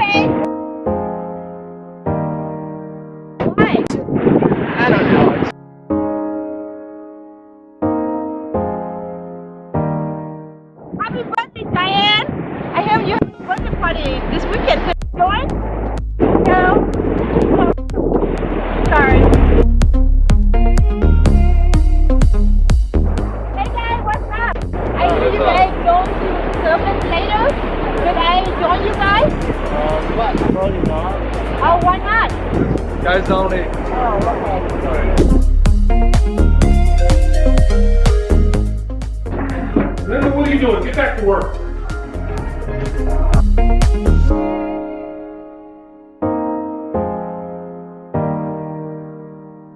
Why? I don't know. Happy birthday, Diane! I have your birthday party this weekend. Can you join? No. Sorry. Hey guys, what's up? I hear you guys going to later. I join? What? Probably not. Oh, why not? Guys only. Oh, okay. Linda, what are you doing? Get back to work.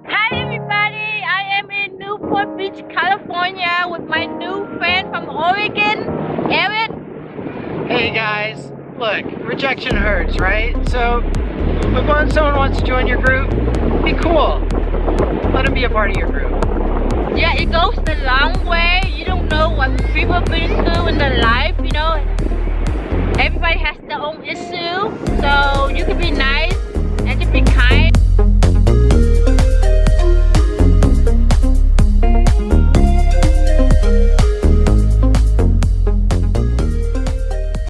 Hi everybody, I am in Newport Beach, California with my new friend from Oregon, Eric. Hey guys, Look, rejection hurts, right? So, if one someone wants to join your group, be cool. Let them be a part of your group. Yeah, it goes the long way. You don't know what people been through in their life, you know. Everybody has their own issue, so you can be nice.